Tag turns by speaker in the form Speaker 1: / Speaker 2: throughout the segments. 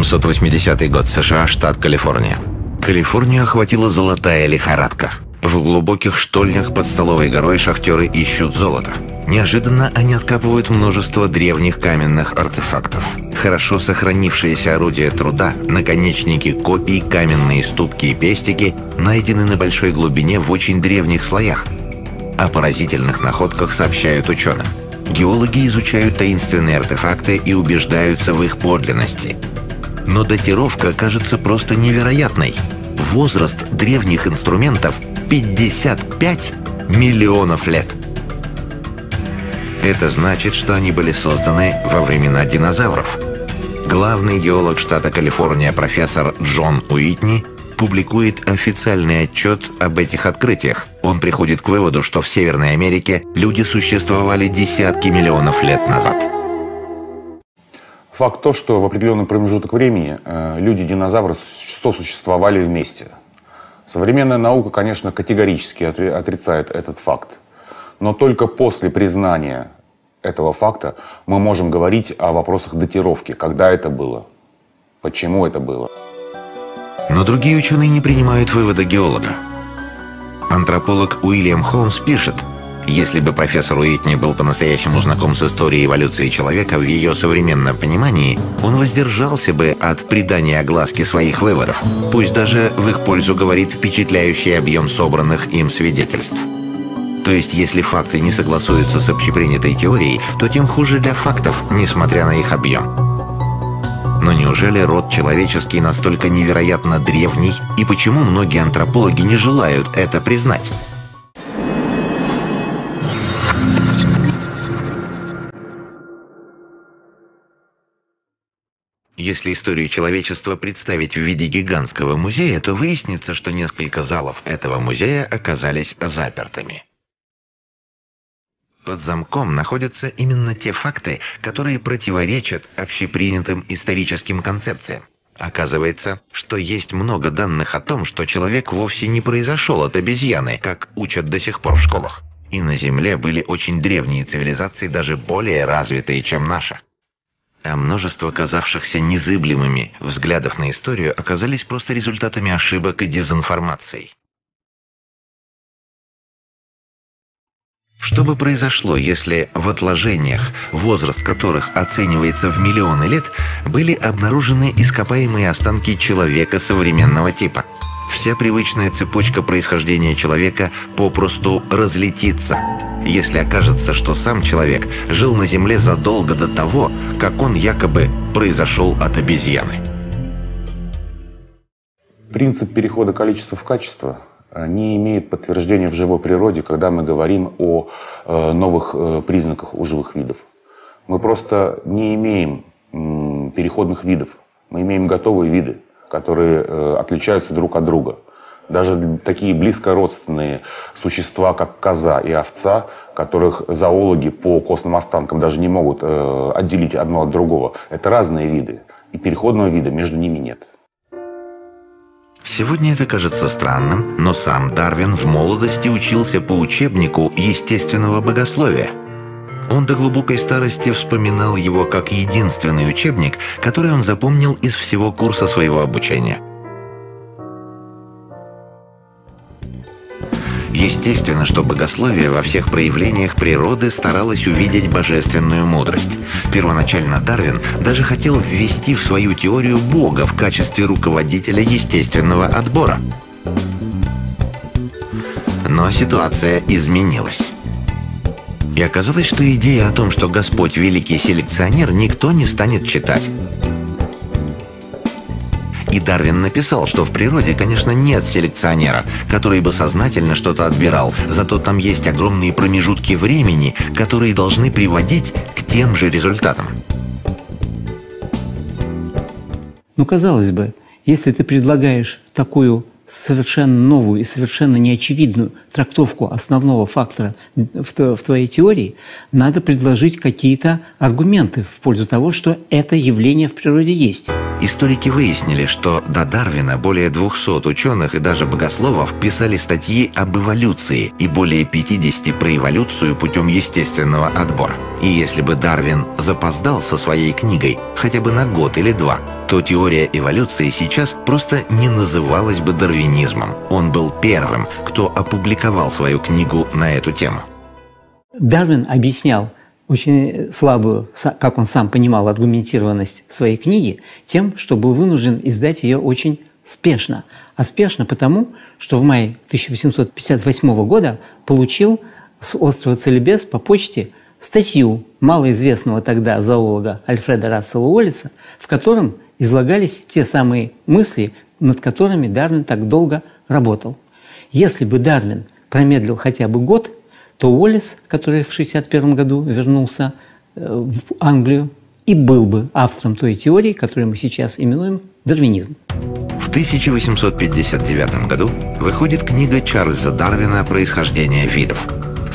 Speaker 1: 1880 год, США, штат Калифорния. Калифорнию охватила золотая лихорадка. В глубоких штольнях под столовой горой шахтеры ищут золото. Неожиданно они откапывают множество древних каменных артефактов. Хорошо сохранившиеся орудия труда, наконечники копий, каменные ступки и пестики найдены на большой глубине в очень древних слоях. О поразительных находках сообщают ученым. Геологи изучают таинственные артефакты и убеждаются в их подлинности. Но датировка кажется просто невероятной. Возраст древних инструментов 55 миллионов лет. Это значит, что они были созданы во времена динозавров. Главный геолог штата Калифорния профессор Джон Уитни публикует официальный отчет об этих открытиях. Он приходит к выводу, что в Северной Америке люди существовали десятки миллионов лет назад.
Speaker 2: Факт то, что в определенный промежуток времени э, люди-динозавры сосуществовали вместе. Современная наука, конечно, категорически отрицает этот факт. Но только после признания этого факта мы можем говорить о вопросах датировки, когда это было, почему это было.
Speaker 1: Но другие ученые не принимают вывода геолога. Антрополог Уильям Холмс пишет, если бы профессор Уитни был по-настоящему знаком с историей эволюции человека в ее современном понимании, он воздержался бы от придания огласки своих выводов, пусть даже в их пользу говорит впечатляющий объем собранных им свидетельств. То есть, если факты не согласуются с общепринятой теорией, то тем хуже для фактов, несмотря на их объем. Но неужели род человеческий настолько невероятно древний, и почему многие антропологи не желают это признать? Если историю человечества представить в виде гигантского музея, то выяснится, что несколько залов этого музея оказались запертыми. Под замком находятся именно те факты, которые противоречат общепринятым историческим концепциям. Оказывается, что есть много данных о том, что человек вовсе не произошел от обезьяны, как учат до сих пор в школах. И на Земле были очень древние цивилизации, даже более развитые, чем наша. А множество казавшихся незыблемыми взглядов на историю оказались просто результатами ошибок и дезинформации. Что бы произошло, если в отложениях, возраст которых оценивается в миллионы лет, были обнаружены ископаемые останки человека современного типа? Вся привычная цепочка происхождения человека попросту разлетится, если окажется, что сам человек жил на Земле задолго до того, как он якобы произошел от обезьяны.
Speaker 2: Принцип перехода количества в качество Э, не имеет подтверждения в живой природе, когда мы говорим о э, новых э, признаках у живых видов. Мы просто не имеем переходных видов. Мы имеем готовые виды, которые отличаются друг от друга. Даже такие близкородственные существа, как коза и овца, которых зоологи по костным останкам даже не могут отделить одно от другого, это разные виды. И переходного вида между ними нет.
Speaker 1: Сегодня это кажется странным, но сам Дарвин в молодости учился по учебнику естественного богословия. Он до глубокой старости вспоминал его как единственный учебник, который он запомнил из всего курса своего обучения – Естественно, что богословие во всех проявлениях природы старалось увидеть божественную мудрость. Первоначально Дарвин даже хотел ввести в свою теорию Бога в качестве руководителя естественного отбора. Но ситуация изменилась. И оказалось, что идея о том, что Господь великий селекционер, никто не станет читать. И Дарвин написал, что в природе, конечно, нет селекционера, который бы сознательно что-то отбирал, зато там есть огромные промежутки времени, которые должны приводить к тем же результатам.
Speaker 3: Ну, казалось бы, если ты предлагаешь такую совершенно новую и совершенно неочевидную трактовку основного фактора в, твоей теории, надо предложить какие-то аргументы в пользу того, что это явление в природе есть.
Speaker 1: Историки выяснили, что до Дарвина более 200 ученых и даже богословов писали статьи об эволюции и более 50 про эволюцию путем естественного отбора. И если бы Дарвин запоздал со своей книгой хотя бы на год или два, то теория эволюции сейчас просто не называлась бы дарвинизмом. Он был первым, кто опубликовал свою книгу на эту тему.
Speaker 3: Дарвин объяснял очень слабую, как он сам понимал, аргументированность своей книги тем, что был вынужден издать ее очень спешно. А спешно потому, что в мае 1858 года получил с острова Целебес по почте статью малоизвестного тогда зоолога Альфреда Рассела Уоллиса, в котором излагались те самые мысли, над которыми Дарвин так долго работал. Если бы Дарвин промедлил хотя бы год, то Уоллес, который в 1961 году вернулся э, в Англию, и был бы автором той теории, которую мы сейчас именуем дарвинизм.
Speaker 1: В 1859 году выходит книга Чарльза Дарвина «Происхождение видов»,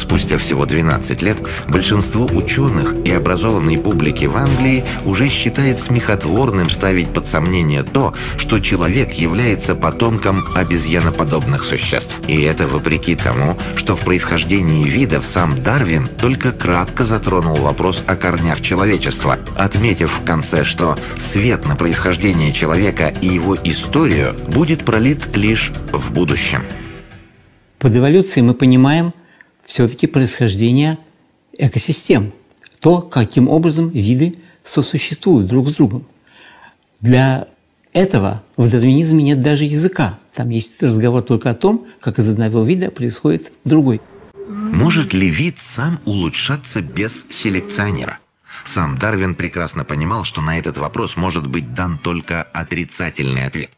Speaker 1: Спустя всего 12 лет большинство ученых и образованной публики в Англии уже считает смехотворным ставить под сомнение то, что человек является потомком обезьяноподобных существ. И это вопреки тому, что в происхождении видов сам Дарвин только кратко затронул вопрос о корнях человечества, отметив в конце, что свет на происхождение человека и его историю будет пролит лишь в будущем.
Speaker 3: Под эволюцией мы понимаем – все-таки происхождение экосистем, то, каким образом виды сосуществуют друг с другом. Для этого в дарвинизме нет даже языка. Там есть разговор только о том, как из одного вида происходит другой.
Speaker 1: Может ли вид сам улучшаться без селекционера? Сам Дарвин прекрасно понимал, что на этот вопрос может быть дан только отрицательный ответ.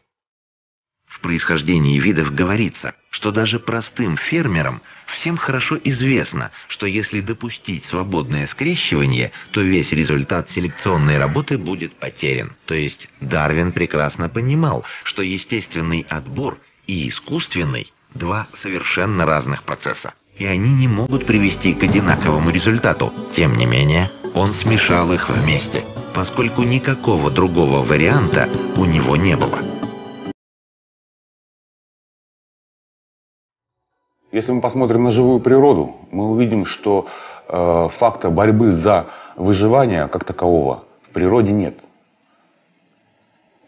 Speaker 1: В происхождении видов говорится, что даже простым фермерам всем хорошо известно, что если допустить свободное скрещивание, то весь результат селекционной работы будет потерян. То есть Дарвин прекрасно понимал, что естественный отбор и искусственный – два совершенно разных процесса. И они не могут привести к одинаковому результату. Тем не менее, он смешал их вместе, поскольку никакого другого варианта у него не было.
Speaker 2: Если мы посмотрим на живую природу, мы увидим, что э, факта борьбы за выживание как такового в природе нет.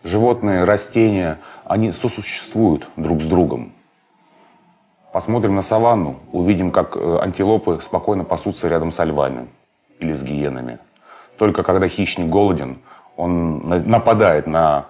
Speaker 2: Животные, растения, они сосуществуют друг с другом. Посмотрим на саванну, увидим, как э, антилопы спокойно пасутся рядом со львами или с гиенами. Только когда хищник голоден, он нападает на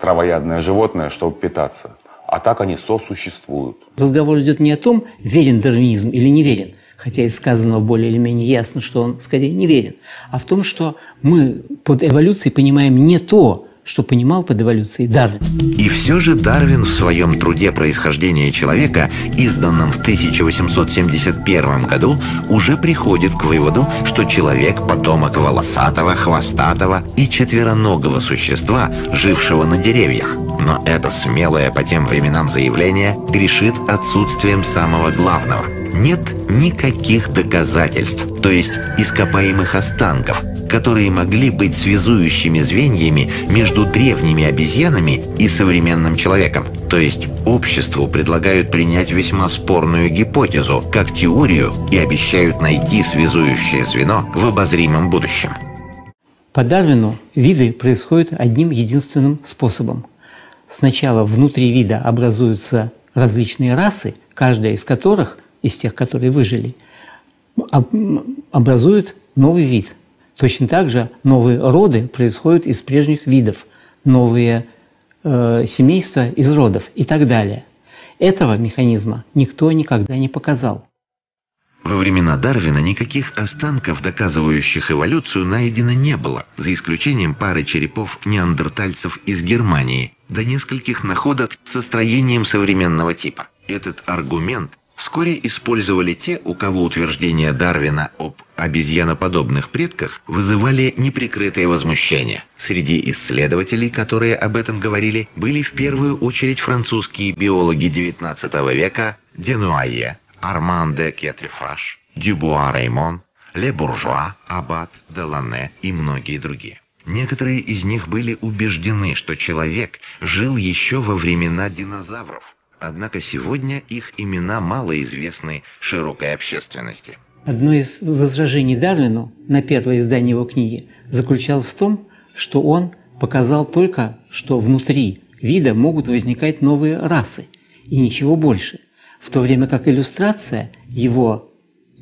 Speaker 2: травоядное животное, чтобы питаться а так они сосуществуют.
Speaker 3: Разговор идет не о том, верен дарвинизм или не верен, хотя из сказанного более или менее ясно, что он скорее не верен, а в том, что мы под эволюцией понимаем не то, что понимал под эволюцией Дарвин.
Speaker 1: И все же Дарвин в своем труде «Происхождение человека», изданном в 1871 году, уже приходит к выводу, что человек – потомок волосатого, хвостатого и четвероногого существа, жившего на деревьях. Но это смелое по тем временам заявление грешит отсутствием самого главного. Нет никаких доказательств, то есть ископаемых останков, которые могли быть связующими звеньями между древними обезьянами и современным человеком. То есть обществу предлагают принять весьма спорную гипотезу, как теорию, и обещают найти связующее звено в обозримом будущем.
Speaker 3: По Дарвину виды происходят одним единственным способом. Сначала внутри вида образуются различные расы, каждая из которых, из тех, которые выжили, образует новый вид – Точно так же новые роды происходят из прежних видов, новые э, семейства из родов и так далее. Этого механизма никто никогда не показал.
Speaker 1: Во времена Дарвина никаких останков, доказывающих эволюцию, найдено не было, за исключением пары черепов неандертальцев из Германии, до нескольких находок со строением современного типа. Этот аргумент вскоре использовали те, у кого утверждения Дарвина об обезьяноподобных предках вызывали неприкрытое возмущение. Среди исследователей, которые об этом говорили, были в первую очередь французские биологи XIX века Денуае, Арман де Кетрифаш, Дюбуа Реймон, Ле Буржуа, Аббат, Делане и многие другие. Некоторые из них были убеждены, что человек жил еще во времена динозавров, Однако сегодня их имена мало известны широкой общественности.
Speaker 3: Одно из возражений Дарвину на первое издание его книги заключалось в том, что он показал только, что внутри вида могут возникать новые расы и ничего больше, в то время как иллюстрация его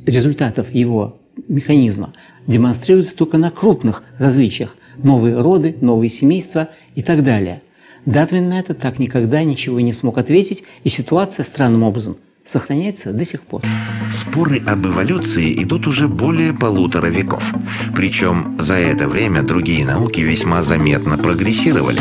Speaker 3: результатов его механизма демонстрируется только на крупных различиях – новые роды, новые семейства и так далее. Дарвин на это так никогда ничего не смог ответить, и ситуация странным образом сохраняется до сих пор.
Speaker 1: Споры об эволюции идут уже более полутора веков. Причем за это время другие науки весьма заметно прогрессировали.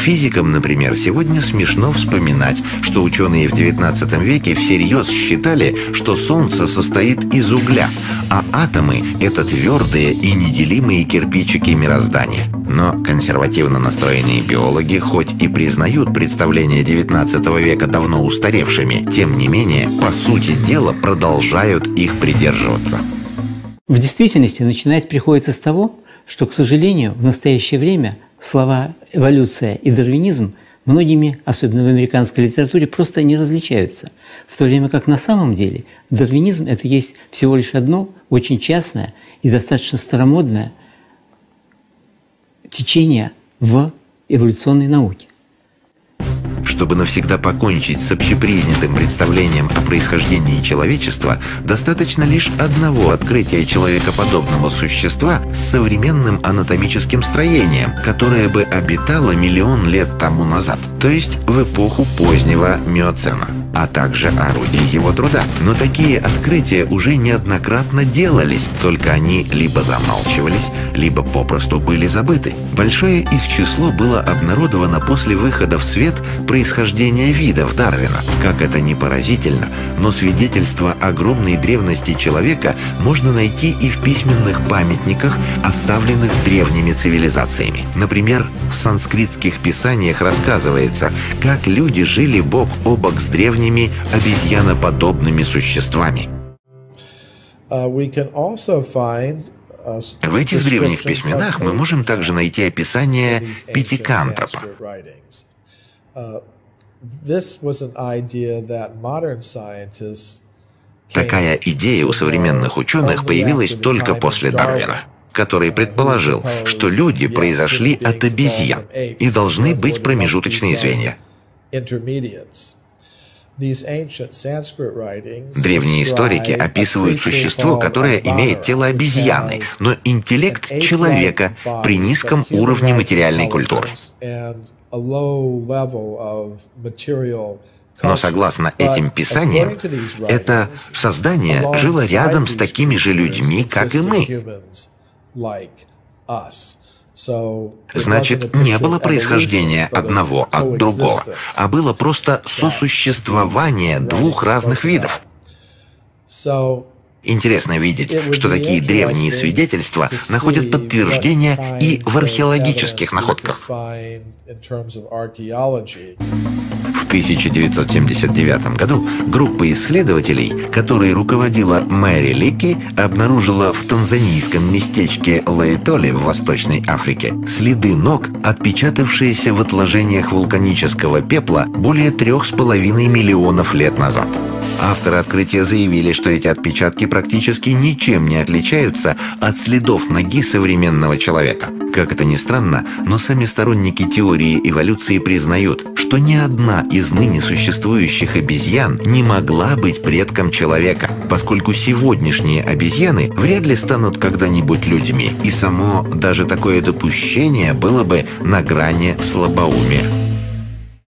Speaker 1: Физикам, например, сегодня смешно вспоминать, что ученые в XIX веке всерьез считали, что Солнце состоит из угля, а атомы — это твердые и неделимые кирпичики мироздания. Но консервативно настроенные биологи хоть и признают представления XIX века давно устаревшими, тем не менее, по сути дела, продолжают их придерживаться.
Speaker 3: В действительности начинать приходится с того, что, к сожалению, в настоящее время слова «эволюция» и «дарвинизм» многими, особенно в американской литературе, просто не различаются. В то время как на самом деле дарвинизм – это есть всего лишь одно очень частное и достаточно старомодное течение в эволюционной науке.
Speaker 1: Чтобы навсегда покончить с общепринятым представлением о происхождении человечества, достаточно лишь одного открытия человекоподобного существа с современным анатомическим строением, которое бы обитало миллион лет тому назад, то есть в эпоху позднего миоцена а также орудий его труда. Но такие открытия уже неоднократно делались, только они либо замалчивались, либо попросту были забыты. Большое их число было обнародовано после выхода в свет происхождения видов Дарвина. Как это не поразительно, но свидетельство огромной древности человека можно найти и в письменных памятниках, оставленных древними цивилизациями. Например, в санскритских писаниях рассказывается, как люди жили бок о бок с древними древними обезьяноподобными существами.
Speaker 4: Uh, uh,
Speaker 1: В этих древних письменах мы можем также найти описание пятикантропа.
Speaker 4: Uh,
Speaker 1: Такая идея у современных ученых появилась только после Дарвина который предположил, что люди произошли от обезьян и должны быть промежуточные звенья.
Speaker 4: Древние историки описывают существо, которое имеет тело обезьяны,
Speaker 1: но интеллект человека при низком уровне материальной культуры. Но согласно этим писаниям, это создание жило рядом с такими же людьми, как и мы. Значит, не было происхождения одного от другого, а было просто сосуществование двух разных видов. Интересно видеть, что такие древние свидетельства находят подтверждение и в археологических находках. В 1979 году группа исследователей, которой руководила Мэри Лики, обнаружила в танзанийском местечке Лаэтоле в Восточной Африке следы ног, отпечатавшиеся в отложениях вулканического пепла более трех с половиной миллионов лет назад. Авторы открытия заявили, что эти отпечатки практически ничем не отличаются от следов ноги современного человека. Как это ни странно, но сами сторонники теории эволюции признают, что ни одна из ныне существующих обезьян не могла быть предком человека, поскольку сегодняшние обезьяны вряд ли станут когда-нибудь людьми, и само даже такое допущение было бы на грани слабоумия.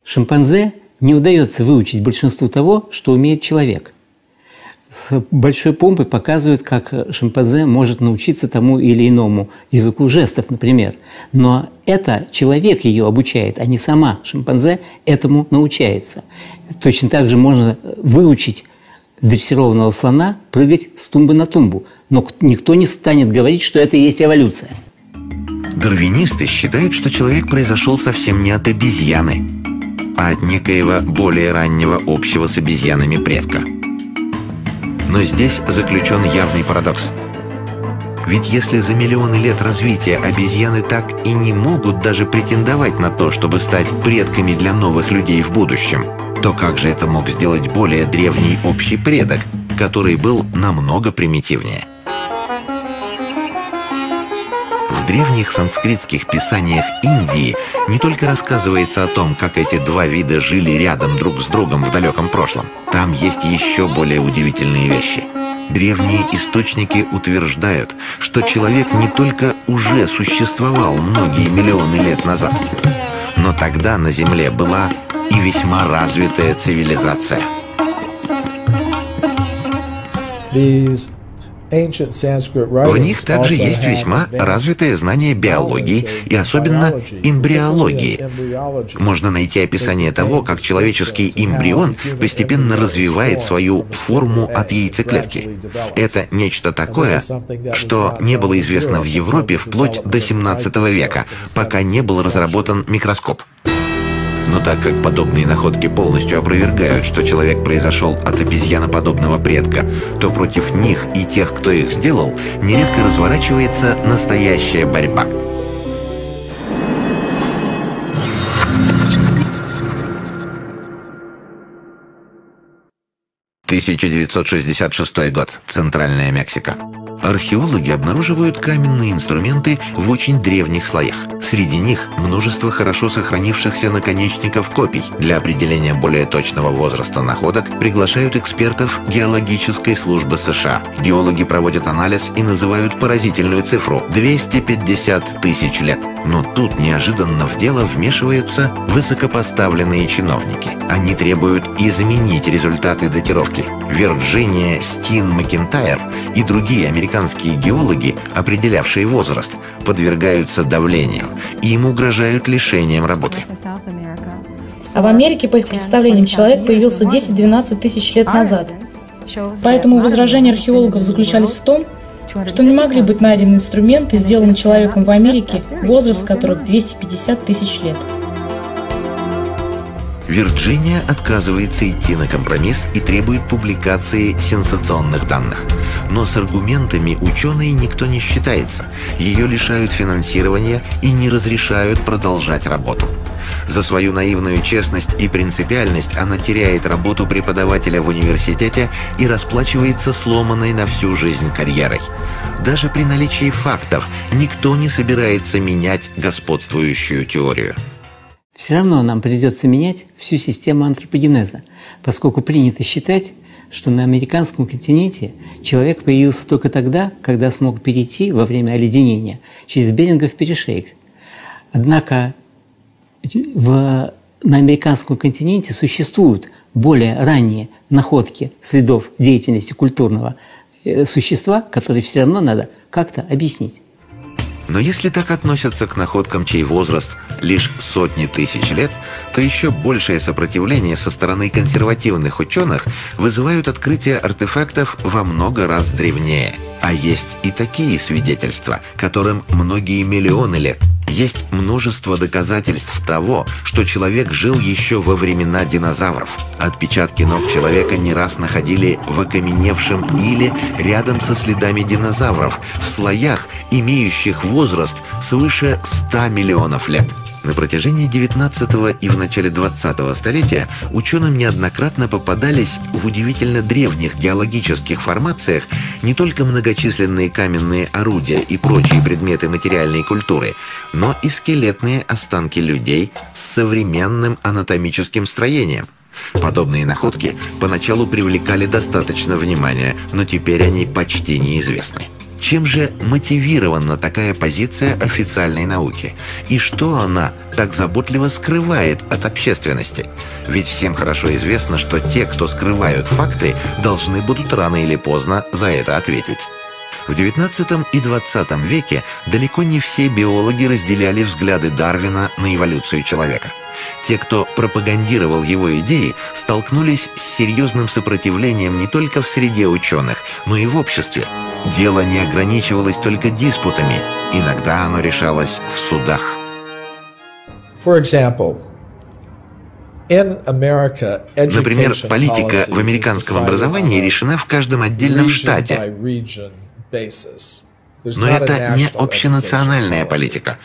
Speaker 3: Шимпанзе не удается выучить большинству того, что умеет человек. С большой помпой показывают, как шимпанзе может научиться тому или иному языку жестов, например. Но это человек ее обучает, а не сама шимпанзе этому научается. Точно так же можно выучить дрессированного слона прыгать с тумбы на тумбу. Но никто не станет говорить, что это и есть эволюция.
Speaker 1: Дарвинисты считают, что человек произошел совсем не от обезьяны, а от некоего более раннего общего с обезьянами предка. Но здесь заключен явный парадокс. Ведь если за миллионы лет развития обезьяны так и не могут даже претендовать на то, чтобы стать предками для новых людей в будущем, то как же это мог сделать более древний общий предок, который был намного примитивнее? Древних санскритских писаниях Индии не только рассказывается о том, как эти два вида жили рядом друг с другом в далеком прошлом. Там есть еще более удивительные вещи. Древние источники утверждают, что человек не только уже существовал многие миллионы лет назад, но тогда на Земле была и весьма развитая цивилизация.
Speaker 5: These
Speaker 1: В них также есть весьма развитое знание биологии и особенно эмбриологии. Можно найти описание того, как человеческий эмбрион постепенно развивает свою форму от яйцеклетки. Это нечто такое, что не было известно в Европе вплоть до 17 века, пока не был разработан микроскоп. Но так как подобные находки полностью опровергают, что человек произошел от обезьяноподобного предка, то против них и тех, кто их сделал, нередко разворачивается настоящая борьба. 1966 год. Центральная Мексика. Археологи обнаруживают каменные инструменты в очень древних слоях. Среди них множество хорошо сохранившихся наконечников копий. Для определения более точного возраста находок приглашают экспертов геологической службы США. Геологи проводят анализ и называют поразительную цифру – 250 тысяч лет. Но тут неожиданно в дело вмешиваются высокопоставленные чиновники. Они требуют изменить результаты датировки. Вирджиния Стин Макентайр и другие американские геологи, определявшие возраст, подвергаются давлению и им угрожают лишением работы.
Speaker 6: А в Америке, по их представлениям, человек появился 10-12 тысяч лет назад. Поэтому возражения археологов заключались в том, что не могли быть найдены инструменты, сделанные человеком в Америке, возраст которых 250 тысяч лет.
Speaker 1: Вирджиния отказывается идти на компромисс и требует публикации сенсационных данных. Но с аргументами ученые никто не считается. Ее лишают финансирования и не разрешают продолжать работу. За свою наивную честность и принципиальность она теряет работу преподавателя в университете и расплачивается сломанной на всю жизнь карьерой. Даже при наличии фактов никто не собирается менять господствующую теорию.
Speaker 3: Все равно нам придется менять всю систему антропогенеза, поскольку принято считать, что на американском континенте человек появился только тогда, когда смог перейти во время оледенения через Берингов перешейк. Однако в, на американском континенте существуют более ранние находки следов деятельности культурного э, существа, которые все равно надо как-то объяснить.
Speaker 1: Но если так относятся к находкам, чей возраст лишь сотни тысяч лет, то еще большее сопротивление со стороны консервативных ученых вызывают открытие артефактов во много раз древнее. А есть и такие свидетельства, которым многие миллионы лет. Есть множество доказательств того, что человек жил еще во времена динозавров. Отпечатки ног человека не раз находили в окаменевшем иле рядом со следами динозавров, в слоях, имеющих возраст свыше 100 миллионов лет. На протяжении 19 и в начале 20 столетия ученым неоднократно попадались в удивительно древних геологических формациях не только многочисленные каменные орудия и прочие предметы материальной культуры, но и скелетные останки людей с современным анатомическим строением. Подобные находки поначалу привлекали достаточно внимания, но теперь они почти неизвестны. Чем же мотивирована такая позиция официальной науки? И что она так заботливо скрывает от общественности? Ведь всем хорошо известно, что те, кто скрывают факты, должны будут рано или поздно за это ответить. В XIX и XX веке далеко не все биологи разделяли взгляды Дарвина на эволюцию человека. Те, кто пропагандировал его идеи, столкнулись с серьезным сопротивлением не только в среде ученых, но и в обществе. Дело не ограничивалось только диспутами, иногда оно решалось в судах. Например, политика в американском образовании решена в каждом отдельном штате. Но это не общенациональная политика.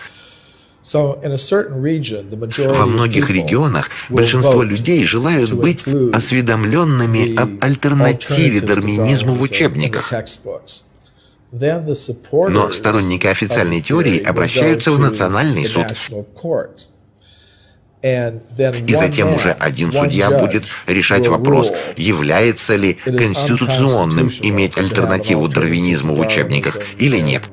Speaker 1: Во многих регионах большинство людей желают быть осведомленными об альтернативе дарвинизму в учебниках. Но сторонники официальной теории обращаются в Национальный суд. И затем уже один судья будет решать вопрос, является ли конституционным иметь альтернативу дарвинизму в учебниках или нет.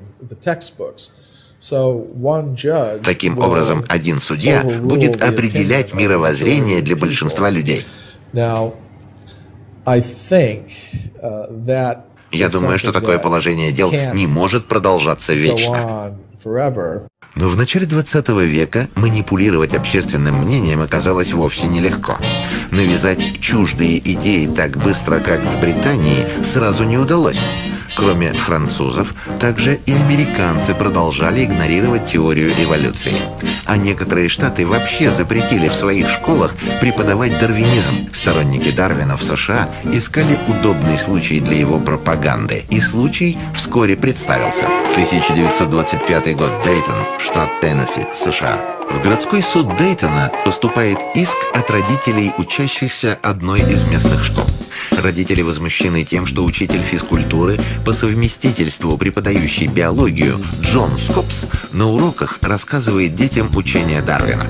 Speaker 1: Таким образом, один судья будет определять мировоззрение для большинства людей. Я думаю, что такое положение дел не может продолжаться вечно. Но в начале 20 века манипулировать общественным мнением оказалось вовсе нелегко. Навязать чуждые идеи так быстро, как в Британии, сразу не удалось. Кроме французов, также и американцы продолжали игнорировать теорию эволюции. А некоторые штаты вообще запретили в своих школах преподавать дарвинизм. Сторонники Дарвина в США искали удобный случай для его пропаганды. И случай вскоре представился. 1925 год, Дейтон, штат Теннесси, США. В городской суд Дейтона поступает иск от родителей учащихся одной из местных школ. Родители возмущены тем, что учитель физкультуры по совместительству преподающий биологию Джон Скопс на уроках рассказывает детям учение Дарвина.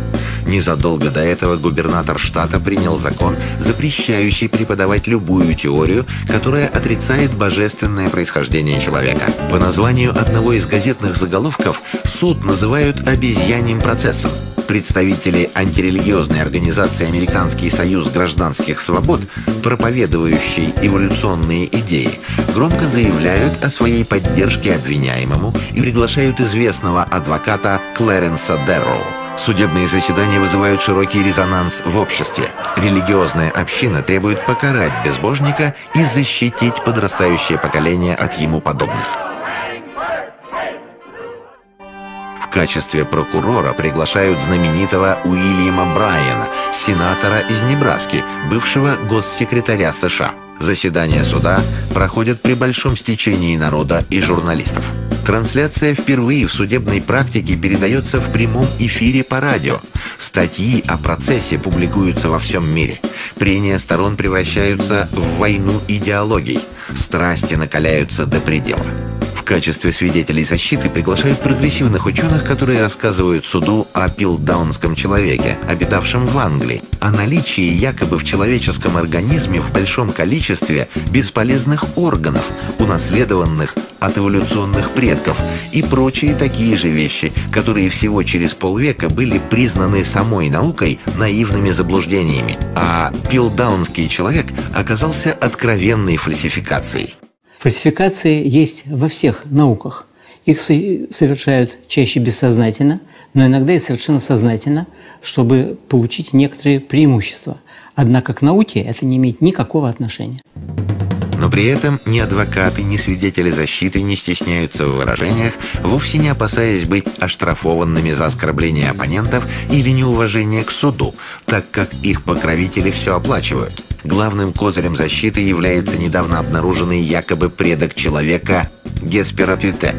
Speaker 1: Незадолго до этого губернатор штата принял закон, запрещающий преподавать любую теорию, которая отрицает божественное происхождение человека. По названию одного из газетных заголовков суд называют обезьяним процессом. Представители антирелигиозной организации Американский союз гражданских свобод, проповедующий эволюционные идеи, громко заявляют о своей поддержке обвиняемому и приглашают известного адвоката Клэренса Дерроу. Судебные заседания вызывают широкий резонанс в обществе. Религиозная община требует покарать безбожника и защитить подрастающее поколение от ему подобных. Качестве прокурора приглашают знаменитого Уильяма Брайана, сенатора из Небраски, бывшего госсекретаря США. Заседания суда проходят при большом стечении народа и журналистов. Трансляция впервые в судебной практике передается в прямом эфире по радио. Статьи о процессе публикуются во всем мире. Прения сторон превращаются в войну идеологий. Страсти накаляются до предела. В качестве свидетелей защиты приглашают прогрессивных ученых, которые рассказывают суду о пилдаунском человеке, обитавшем в Англии, о наличии якобы в человеческом организме в большом количестве бесполезных органов, унаследованных от эволюционных предков и прочие такие же вещи, которые всего через полвека были признаны самой наукой наивными заблуждениями. А пилдаунский человек оказался откровенной фальсификацией.
Speaker 3: Фальсификации есть во всех науках. Их совершают чаще бессознательно, но иногда и совершенно сознательно, чтобы получить некоторые преимущества. Однако к науке это не имеет никакого отношения.
Speaker 1: Но при этом ни адвокаты, ни свидетели защиты не стесняются в выражениях, вовсе не опасаясь быть оштрафованными за оскорбление оппонентов или неуважение к суду, так как их покровители все оплачивают. Главным козырем защиты является недавно обнаруженный якобы предок человека Гесперопитек.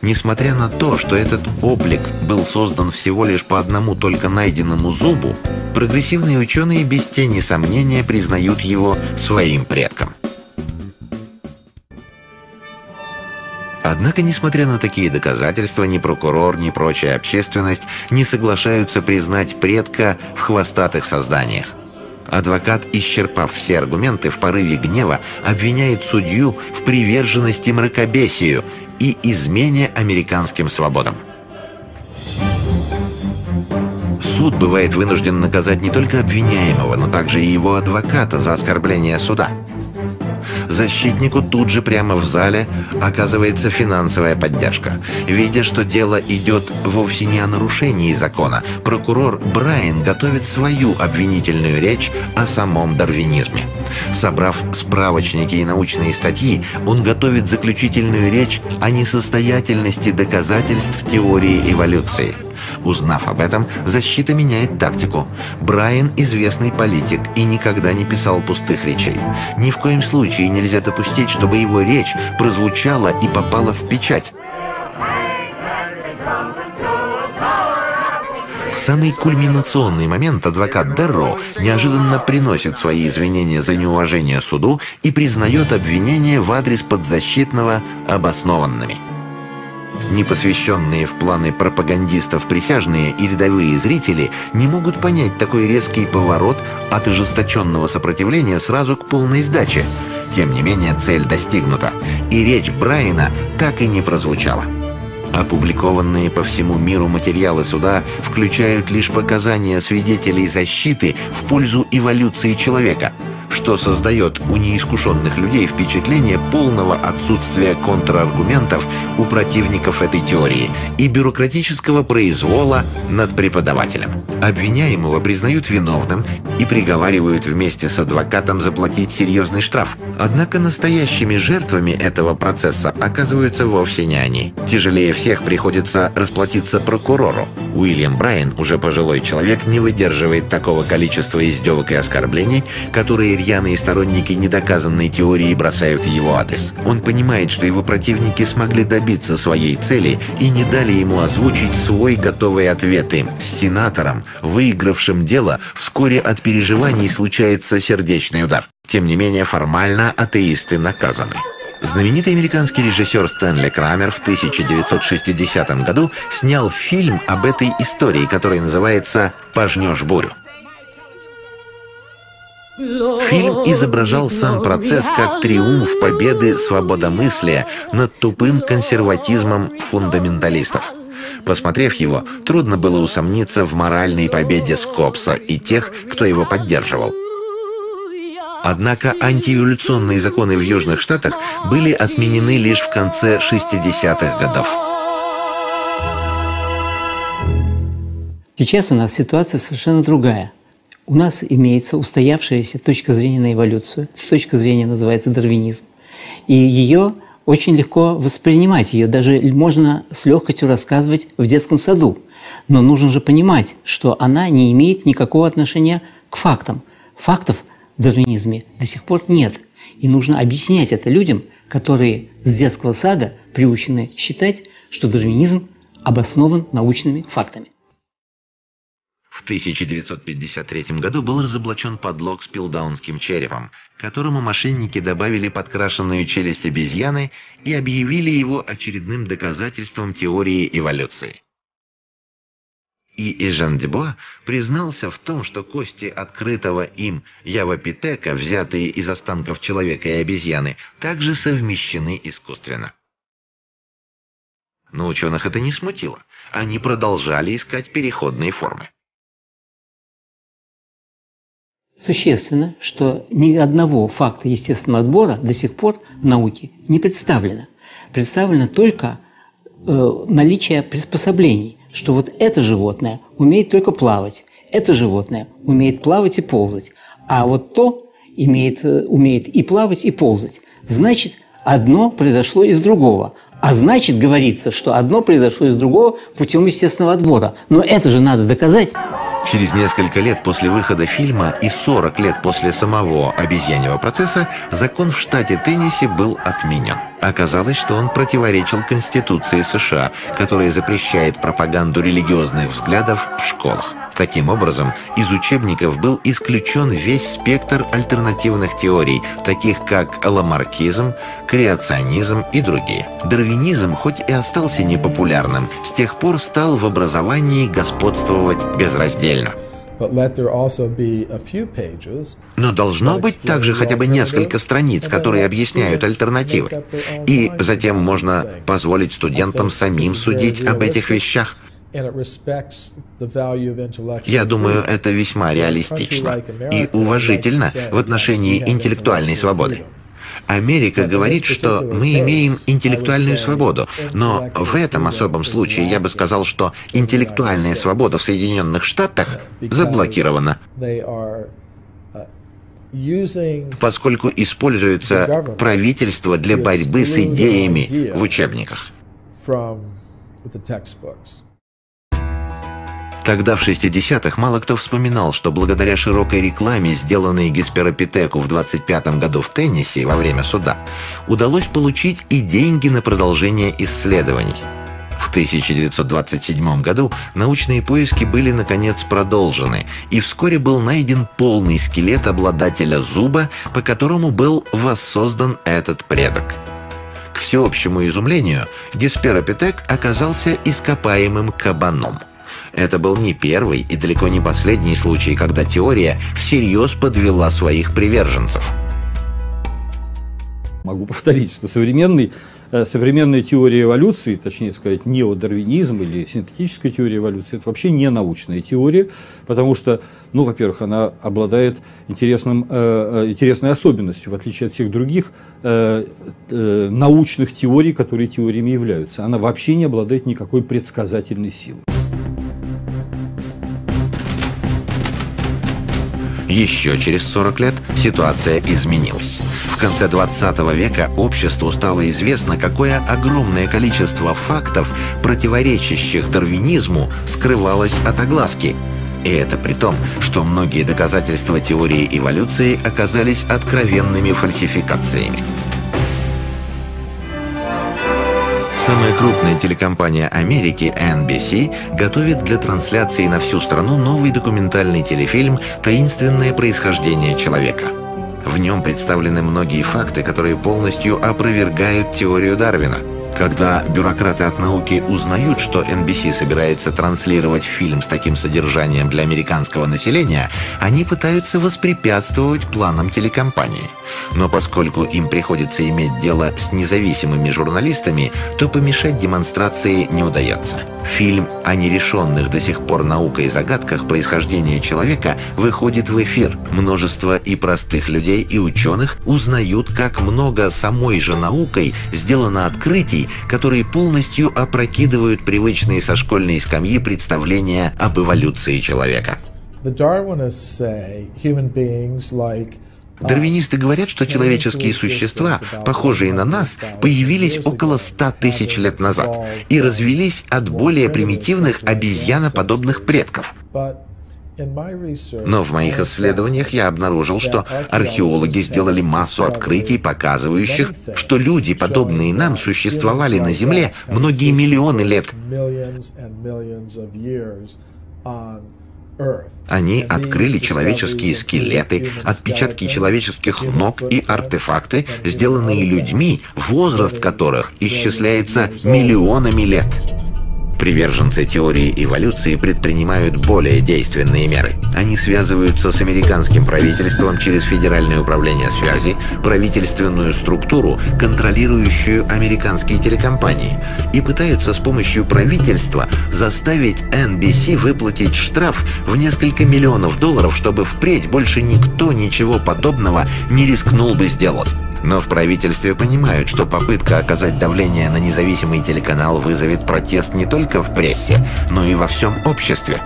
Speaker 1: Несмотря на то, что этот облик был создан всего лишь по одному только найденному зубу, прогрессивные ученые без тени сомнения признают его своим предком. Однако, несмотря на такие доказательства, ни прокурор, ни прочая общественность не соглашаются признать предка в хвостатых созданиях. Адвокат, исчерпав все аргументы, в порыве гнева обвиняет судью в приверженности мракобесию и измене американским свободам. Суд бывает вынужден наказать не только обвиняемого, но также и его адвоката за оскорбление суда – Защитнику тут же прямо в зале оказывается финансовая поддержка. Видя, что дело идет вовсе не о нарушении закона, прокурор Брайан готовит свою обвинительную речь о самом дарвинизме. Собрав справочники и научные статьи, он готовит заключительную речь о несостоятельности доказательств теории эволюции – Узнав об этом, защита меняет тактику. Брайан – известный политик и никогда не писал пустых речей. Ни в коем случае нельзя допустить, чтобы его речь прозвучала и попала в печать. В самый кульминационный момент адвокат Дерро неожиданно приносит свои извинения за неуважение суду и признает обвинения в адрес подзащитного обоснованными. Непосвященные в планы пропагандистов присяжные и рядовые зрители не могут понять такой резкий поворот от ожесточенного сопротивления сразу к полной сдаче. Тем не менее, цель достигнута, и речь Брайана так и не прозвучала. Опубликованные по всему миру материалы суда включают лишь показания свидетелей защиты в пользу эволюции человека – что создает у неискушенных людей впечатление полного отсутствия контраргументов у противников этой теории и бюрократического произвола над преподавателем. Обвиняемого признают виновным и приговаривают вместе с адвокатом заплатить серьезный штраф. Однако настоящими жертвами этого процесса оказываются вовсе не они. Тяжелее всех приходится расплатиться прокурору. Уильям Брайан, уже пожилой человек, не выдерживает такого количества издевок и оскорблений, которые рьяные сторонники недоказанной теории бросают его адрес. Он понимает, что его противники смогли добиться своей цели и не дали ему озвучить свой готовый ответ им. С сенатором, выигравшим дело, вскоре от переживаний случается сердечный удар. Тем не менее, формально атеисты наказаны. Знаменитый американский режиссер Стэнли Крамер в 1960 году снял фильм об этой истории, который называется «Пожнешь бурю». Фильм изображал сам процесс как триумф победы свободомыслия над тупым консерватизмом фундаменталистов. Посмотрев его, трудно было усомниться в моральной победе Скопса и тех, кто его поддерживал. Однако антиэволюционные законы в Южных Штатах были отменены лишь в конце 60-х годов.
Speaker 3: Сейчас у нас ситуация совершенно другая у нас имеется устоявшаяся точка зрения на эволюцию. Точка зрения называется дарвинизм. И ее очень легко воспринимать, ее даже можно с легкостью рассказывать в детском саду. Но нужно же понимать, что она не имеет никакого отношения к фактам. Фактов в дарвинизме до сих пор нет. И нужно объяснять это людям, которые с детского сада приучены считать, что дарвинизм обоснован научными фактами.
Speaker 1: В 1953 году был разоблачен подлог с пилдаунским черепом, которому мошенники добавили подкрашенную челюсть обезьяны и объявили его очередным доказательством теории эволюции. И Эжен Дебуа признался в том, что кости открытого им явопитека, взятые из останков человека и обезьяны, также совмещены искусственно. Но ученых это не смутило. Они продолжали искать переходные формы.
Speaker 3: Существенно, что ни одного факта естественного отбора до сих пор в науке не представлено. Представлено только э, наличие приспособлений, что вот это животное умеет только плавать, это животное умеет плавать и ползать, а вот то имеет, э, умеет и плавать, и ползать. Значит, одно произошло из другого. А значит, говорится, что одно произошло из другого путем естественного отбора. Но это же надо доказать.
Speaker 1: Через несколько лет после выхода фильма и 40 лет после самого обезьяньего процесса закон в штате Теннесси был отменен. Оказалось, что он противоречил Конституции США, которая запрещает пропаганду религиозных взглядов в школах. Таким образом, из учебников был исключен весь спектр альтернативных теорий, таких как ламаркизм, креационизм и другие. Дарвинизм, хоть и остался непопулярным, с тех пор стал в образовании господствовать безраздельно. Но должно быть также хотя бы несколько страниц, которые объясняют альтернативы. И затем можно позволить студентам самим судить об этих вещах. Я думаю, это весьма реалистично и уважительно в отношении интеллектуальной свободы. Америка говорит, что мы имеем интеллектуальную свободу, но в этом особом случае я бы сказал, что интеллектуальная свобода в Соединенных Штатах заблокирована поскольку используется правительство для борьбы с идеями в учебниках. Тогда, в 60-х, мало кто вспоминал, что благодаря широкой рекламе, сделанной Гесперопитеку в 25 году в Теннесси во время суда, удалось получить и деньги на продолжение исследований. В 1927 году научные поиски были наконец продолжены, и вскоре был найден полный скелет обладателя зуба, по которому был воссоздан этот предок. К всеобщему изумлению, Гесперопитек оказался ископаемым кабаном. Это был не первый и далеко не последний случай, когда теория всерьез подвела своих приверженцев.
Speaker 7: Могу повторить, что современный Э, современная теория эволюции, точнее сказать, неодарвинизм или синтетическая теория эволюции, это вообще не научная теория, потому что, ну, во-первых, она обладает интересным, э, э интересной особенностью, в отличие от всех других научных теорий, которые теориями являются. Она вообще не обладает никакой предсказательной силой.
Speaker 1: Еще через 40 лет ситуация изменилась. В конце 20 века обществу стало известно, какое огромное количество фактов, противоречащих дарвинизму, скрывалось от огласки. И это при том, что многие доказательства теории эволюции оказались откровенными фальсификациями. Самая крупная телекомпания Америки NBC готовит для трансляции на всю страну новый документальный телефильм «Таинственное происхождение человека». В нем представлены многие факты, которые полностью опровергают теорию Дарвина – когда бюрократы от науки узнают, что NBC собирается транслировать фильм с таким содержанием для американского населения, они пытаются воспрепятствовать планам телекомпании. Но поскольку им приходится иметь дело с независимыми журналистами, то помешать демонстрации не удается. Фильм о нерешенных до сих пор наукой загадках происхождения человека выходит в эфир. Множество и простых людей, и ученых узнают, как много самой же наукой сделано открытий, которые полностью опрокидывают привычные со школьной скамьи представления об эволюции человека. Дарвинисты говорят, что человеческие существа, похожие на нас, появились около 100 тысяч лет назад и развелись от более примитивных обезьяноподобных предков. Но в моих исследованиях я обнаружил, что археологи сделали массу открытий, показывающих, что люди, подобные нам, существовали на Земле многие миллионы лет. Они открыли человеческие скелеты, отпечатки человеческих ног и артефакты, сделанные людьми, возраст которых исчисляется миллионами лет. Приверженцы теории эволюции предпринимают более действенные меры. Они связываются с американским правительством через Федеральное управление связи, правительственную структуру, контролирующую американские телекомпании, и пытаются с помощью правительства заставить NBC выплатить штраф в несколько миллионов долларов, чтобы впредь больше никто ничего подобного не рискнул бы сделать. Но в правительстве понимают, что попытка оказать давление на независимый телеканал вызовет протест не только в прессе, но и во всем обществе.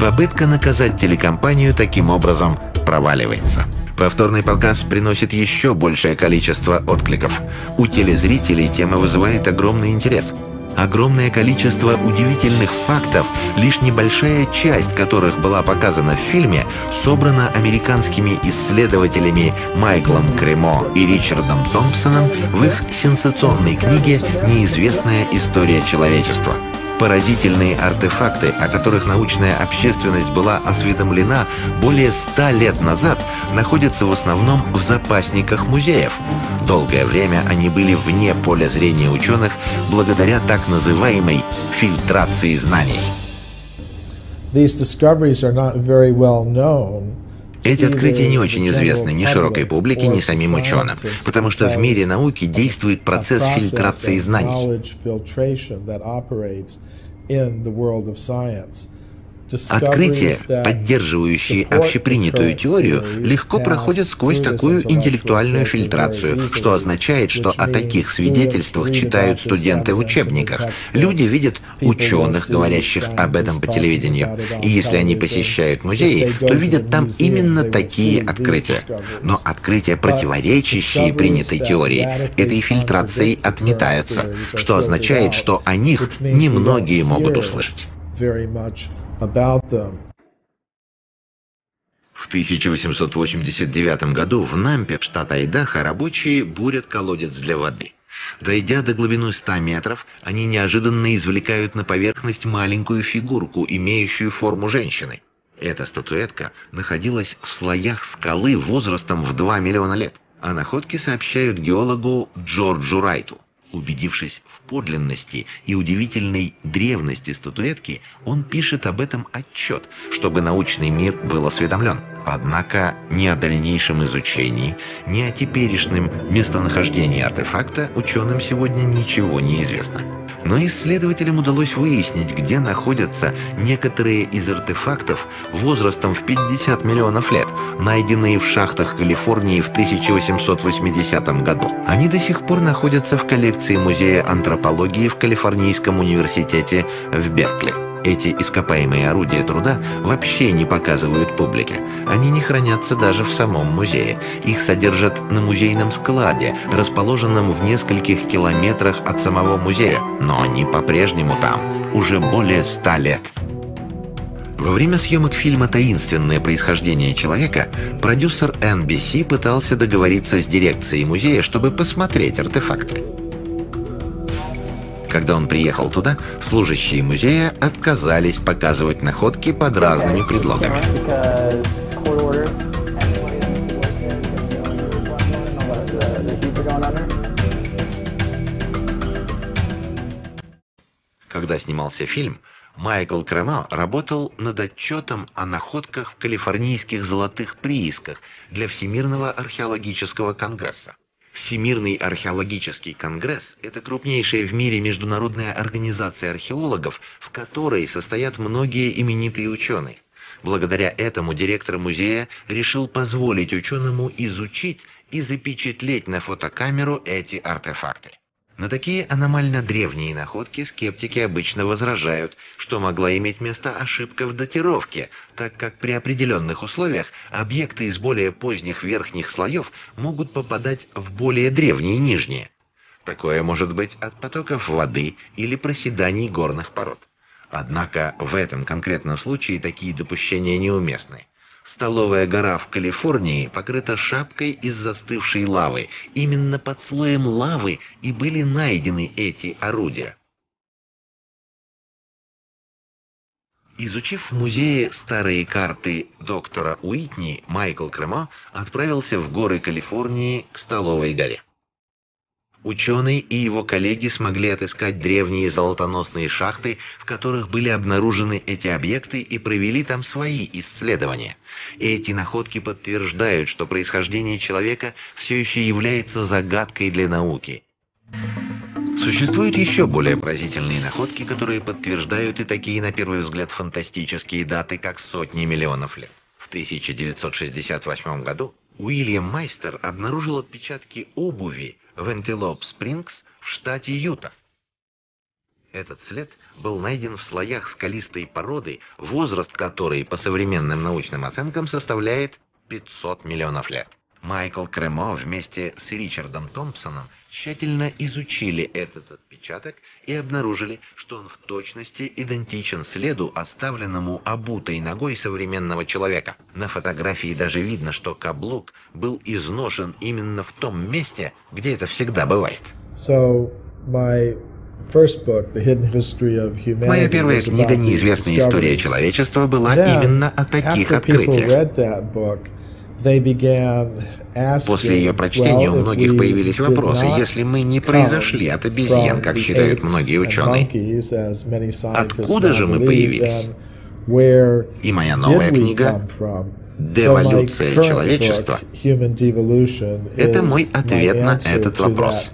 Speaker 1: Попытка наказать телекомпанию таким образом проваливается. Повторный показ приносит еще большее количество откликов. У телезрителей тема вызывает огромный интерес – огромное количество удивительных фактов, лишь небольшая часть которых была показана в фильме, собрана американскими исследователями Майклом Кремо и Ричардом Томпсоном в их сенсационной книге «Неизвестная история человечества». Поразительные артефакты, о которых научная общественность была осведомлена более ста лет назад, находятся в основном в запасниках музеев. Долгое время они были вне поля зрения ученых благодаря так называемой фильтрации знаний. Эти открытия не очень известны ни широкой публике, ни самим ученым, потому что в мире науки действует процесс фильтрации знаний. Открытия, поддерживающие общепринятую теорию, легко проходят сквозь такую интеллектуальную фильтрацию, что означает, что о таких свидетельствах читают студенты в учебниках. Люди видят ученых, говорящих об этом по телевидению. И если они посещают музеи, то видят там именно такие открытия. Но открытия, противоречащие принятой теории, этой фильтрацией отметаются, что означает, что о них немногие могут услышать. В 1889 году в Нампе, штат Айдахо, рабочие бурят колодец для воды. Дойдя до глубины 100 метров, они неожиданно извлекают на поверхность маленькую фигурку, имеющую форму женщины. Эта статуэтка находилась в слоях скалы возрастом в 2 миллиона лет. О находке сообщают геологу Джорджу Райту. Убедившись в подлинности и удивительной древности статуэтки, он пишет об этом отчет, чтобы научный мир был осведомлен. Однако ни о дальнейшем изучении, ни о теперешнем местонахождении артефакта ученым сегодня ничего не известно. Но исследователям удалось выяснить, где находятся некоторые из артефактов возрастом в 50 миллионов лет, найденные в шахтах Калифорнии в 1880 году. Они до сих пор находятся в коллекции Музея антропологии в Калифорнийском университете в Беркли. Эти ископаемые орудия труда вообще не показывают публике. Они не хранятся даже в самом музее. Их содержат на музейном складе, расположенном в нескольких километрах от самого музея. Но они по-прежнему там, уже более ста лет. Во время съемок фильма «Таинственное происхождение человека» продюсер NBC пытался договориться с дирекцией музея, чтобы посмотреть артефакты. Когда он приехал туда, служащие музея отказались показывать находки под разными предлогами. Когда снимался фильм, Майкл Крема работал над отчетом о находках в калифорнийских золотых приисках для Всемирного археологического конгресса. Всемирный археологический конгресс – это крупнейшая в мире международная организация археологов, в которой состоят многие именитые ученые. Благодаря этому директор музея решил позволить ученому изучить и запечатлеть на фотокамеру эти артефакты. На такие аномально древние находки скептики обычно возражают, что могла иметь место ошибка в датировке, так как при определенных условиях объекты из более поздних верхних слоев могут попадать в более древние нижние. Такое может быть от потоков воды или проседаний горных пород. Однако в этом конкретном случае такие допущения неуместны. Столовая гора в Калифорнии покрыта шапкой из застывшей лавы. Именно под слоем лавы и были найдены эти орудия. Изучив в музее старые карты доктора Уитни, Майкл Кремо отправился в горы Калифорнии к Столовой горе. Ученый и его коллеги смогли отыскать древние золотоносные шахты, в которых были обнаружены эти объекты и провели там свои исследования. Эти находки подтверждают, что происхождение человека все еще является загадкой для науки. Существуют еще более поразительные находки, которые подтверждают и такие, на первый взгляд, фантастические даты, как сотни миллионов лет. В 1968 году Уильям Майстер обнаружил отпечатки обуви в Антилоп Спрингс в штате Юта. Этот след был найден в слоях скалистой породы, возраст которой по современным научным оценкам составляет 500 миллионов лет. Майкл Кремо вместе с Ричардом Томпсоном тщательно изучили этот отпечаток и обнаружили, что он в точности идентичен следу, оставленному обутой ногой современного человека. На фотографии даже видно, что каблук был изношен именно в том месте, где это всегда бывает.
Speaker 5: So, my
Speaker 1: Моя первая книга «Неизвестная история человечества» была именно о таких открытиях. После ее прочтения у многих появились вопросы, если мы не произошли от обезьян, как считают многие ученые, откуда же мы появились? И моя новая книга «Деволюция человечества» — это мой ответ на этот вопрос.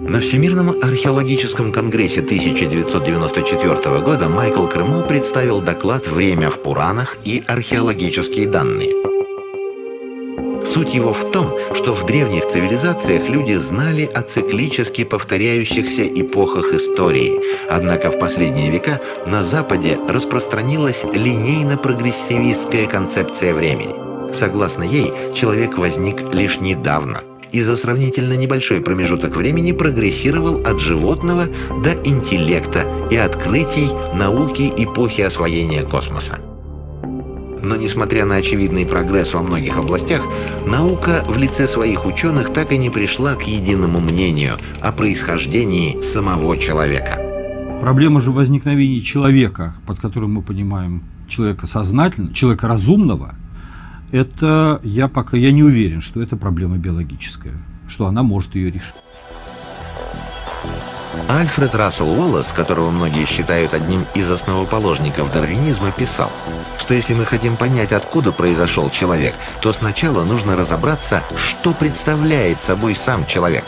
Speaker 1: На Всемирном археологическом конгрессе 1994 года Майкл Крымов представил доклад «Время в Пуранах и археологические данные». Суть его в том, что в древних цивилизациях люди знали о циклически повторяющихся эпохах истории. Однако в последние века на Западе распространилась линейно-прогрессивистская концепция времени. Согласно ей, человек возник лишь недавно – и за сравнительно небольшой промежуток времени прогрессировал от животного до интеллекта и открытий науки эпохи освоения космоса. Но несмотря на очевидный прогресс во многих областях, наука в лице своих ученых так и не пришла к единому мнению о происхождении самого человека.
Speaker 7: Проблема же возникновения человека, под которым мы понимаем человека сознательного, человека разумного, это я пока я не уверен, что это проблема биологическая, что она может ее решить.
Speaker 1: Альфред Рассел Уоллес, которого многие считают одним из основоположников дарвинизма, писал, что если мы хотим понять, откуда произошел человек, то сначала нужно разобраться, что представляет собой сам человек.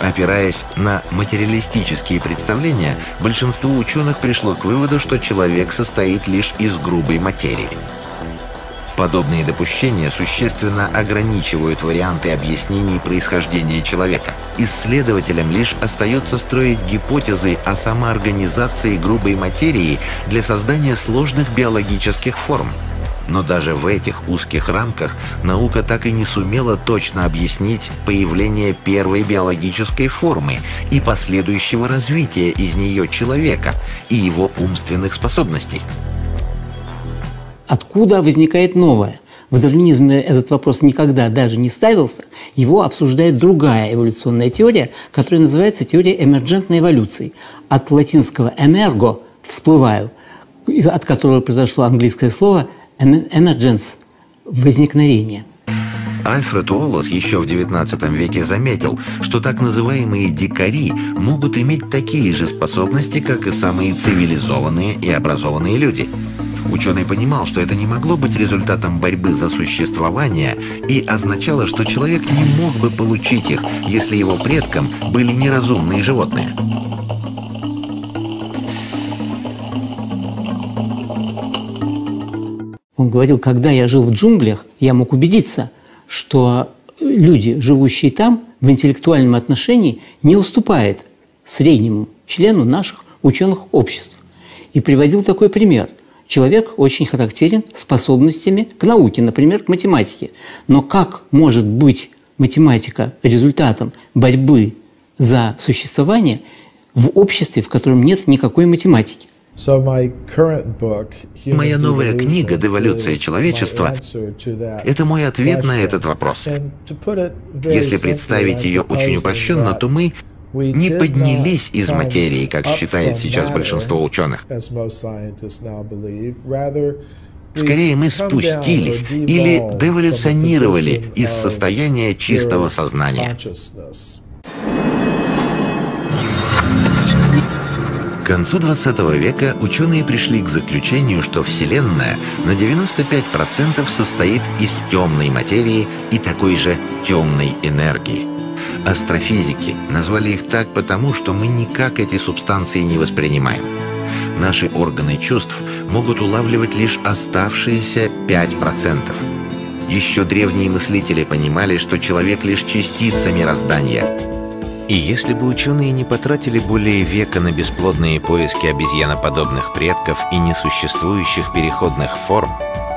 Speaker 1: Опираясь на материалистические представления, большинство ученых пришло к выводу, что человек состоит лишь из грубой материи. Подобные допущения существенно ограничивают варианты объяснений происхождения человека. Исследователям лишь остается строить гипотезы о самоорганизации грубой материи для создания сложных биологических форм. Но даже в этих узких рамках наука так и не сумела точно объяснить появление первой биологической формы и последующего развития из нее человека и его умственных способностей.
Speaker 3: Откуда возникает новое? В дарвинизме этот вопрос никогда даже не ставился. Его обсуждает другая эволюционная теория, которая называется теория эмерджентной эволюции. От латинского «emergo» – «всплываю», от которого произошло английское слово «emergence» – «возникновение».
Speaker 1: Альфред Уоллес еще в XIX веке заметил, что так называемые дикари могут иметь такие же способности, как и самые цивилизованные и образованные люди – Ученый понимал, что это не могло быть результатом борьбы за существование и означало, что человек не мог бы получить их, если его предком были неразумные животные.
Speaker 3: Он говорил, когда я жил в джунглях, я мог убедиться, что люди, живущие там, в интеллектуальном отношении не уступает среднему члену наших ученых обществ. И приводил такой пример – Человек очень характерен способностями к науке, например, к математике. Но как может быть математика результатом борьбы за существование в обществе, в котором нет никакой математики?
Speaker 1: Моя новая книга «Деволюция человечества» — это мой ответ на этот вопрос. Если представить ее очень упрощенно, то мы не поднялись из материи, как считает сейчас большинство ученых. Скорее, мы спустились или деволюционировали из состояния чистого сознания. К концу 20 века ученые пришли к заключению, что Вселенная на 95% состоит из темной материи и такой же темной энергии. Астрофизики назвали их так потому, что мы никак эти субстанции не воспринимаем. Наши органы чувств могут улавливать лишь оставшиеся 5%. Еще древние мыслители понимали, что человек лишь частица мироздания. И если бы ученые не потратили более века на бесплодные поиски обезьяноподобных предков и несуществующих переходных форм,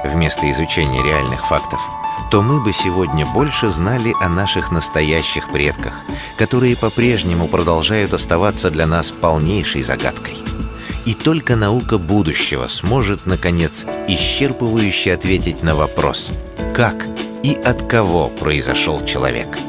Speaker 1: вместо изучения реальных фактов, то мы бы сегодня больше знали о наших настоящих предках, которые по-прежнему продолжают оставаться для нас полнейшей загадкой. И только наука будущего сможет, наконец, исчерпывающе ответить на вопрос, как и от кого произошел человек –